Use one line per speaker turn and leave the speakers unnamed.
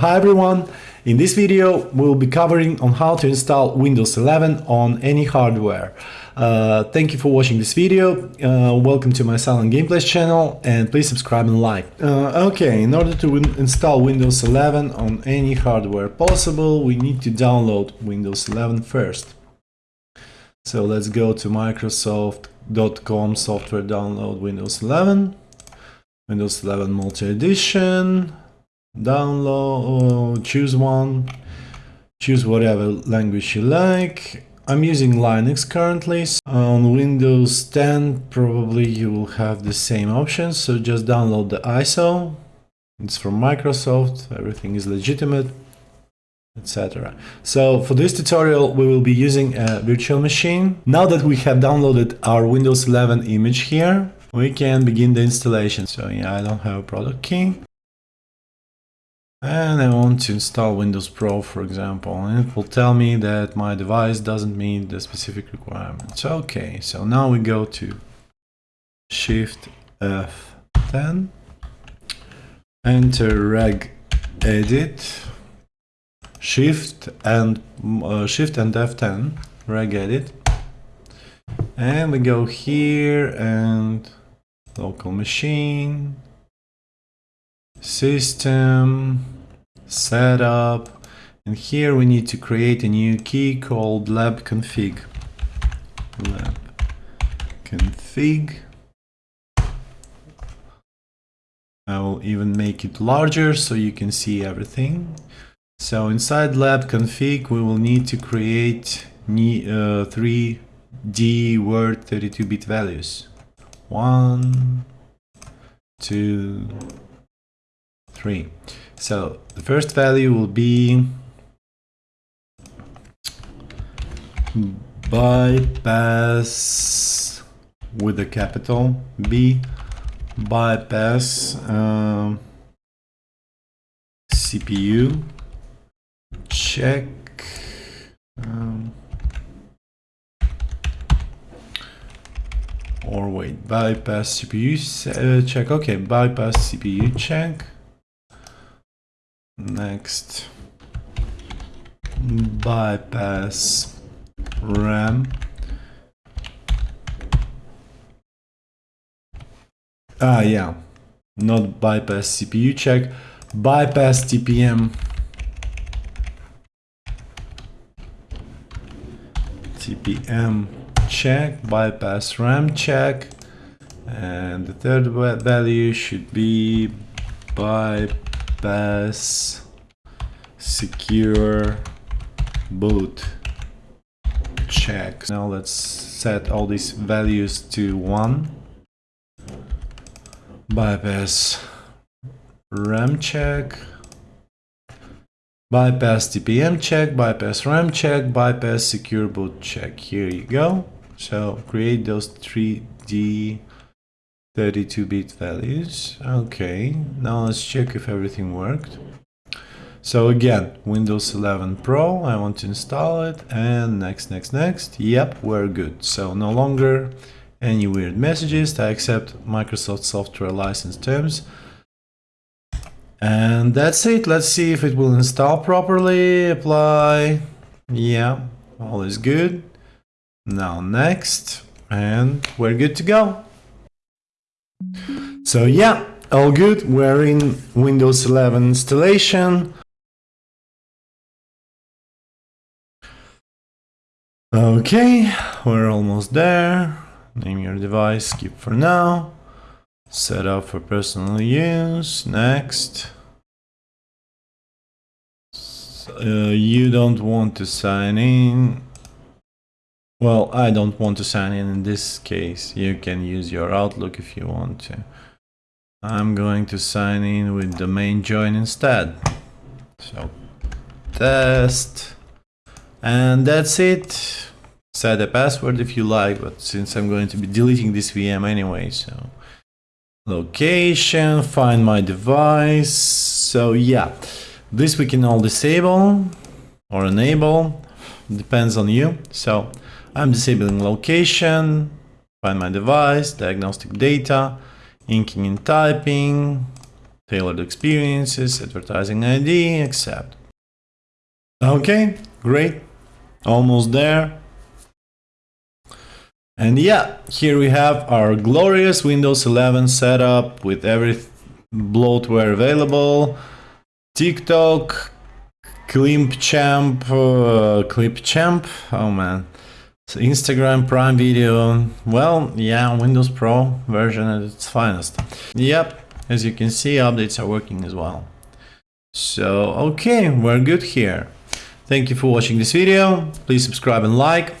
Hi everyone! In this video we'll be covering on how to install Windows 11 on any hardware. Uh, thank you for watching this video, uh, welcome to my Silent Gameplays channel and please subscribe and like. Uh, okay, in order to install Windows 11 on any hardware possible we need to download Windows 11 first. So let's go to microsoft.com software download Windows 11, Windows 11 multi-edition, download, choose one, choose whatever language you like. I'm using Linux currently. so On Windows 10 probably you will have the same options, so just download the ISO. It's from Microsoft, everything is legitimate, etc. So for this tutorial we will be using a virtual machine. Now that we have downloaded our Windows 11 image here, we can begin the installation. So yeah, I don't have a product key and I want to install Windows Pro for example and it will tell me that my device doesn't meet the specific requirements. Okay so now we go to shift F10 enter reg edit shift and uh, shift and F10 reg edit. And we go here and local machine system setup and here we need to create a new key called lab config. Lab config. I will even make it larger so you can see everything. So inside lab config we will need to create uh, three DWORD 32-bit values. One two 3. So the first value will be bypass with a capital B bypass um, CPU check um, or wait bypass CPU uh, check okay bypass CPU check Next, bypass RAM. Ah, yeah, not bypass CPU check, bypass TPM. TPM check, bypass RAM check, and the third value should be bypass bypass secure boot check. Now let's set all these values to 1. Bypass RAM check. Bypass TPM check, bypass RAM check, bypass secure boot check. Here you go. So create those 3D 32-bit values. Okay, now let's check if everything worked. So again, Windows 11 Pro, I want to install it, and next, next, next. Yep, we're good. So no longer any weird messages. I accept Microsoft software license terms. And that's it. Let's see if it will install properly. Apply. Yeah, all is good. Now next, and we're good to go. So yeah, all good. We're in Windows 11 installation. Okay, we're almost there. Name your device, skip for now. Set up for personal use, next. Uh, you don't want to sign in, well, I don't want to sign in in this case. You can use your Outlook if you want to. I'm going to sign in with domain join instead. So, test. And that's it. Set a password if you like, but since I'm going to be deleting this VM anyway, so... Location, find my device. So yeah, this we can all disable or enable, depends on you. So I'm disabling location, find my device, diagnostic data, inking and typing, tailored experiences, advertising ID, accept. Okay, great. Almost there. And yeah, here we have our glorious Windows 11 setup with every bloatware available. TikTok, Clipchamp, uh, Clipchamp, oh man. So Instagram, Prime Video, well, yeah, Windows Pro version at its finest. Yep, as you can see, updates are working as well. So, okay, we're good here. Thank you for watching this video. Please subscribe and like.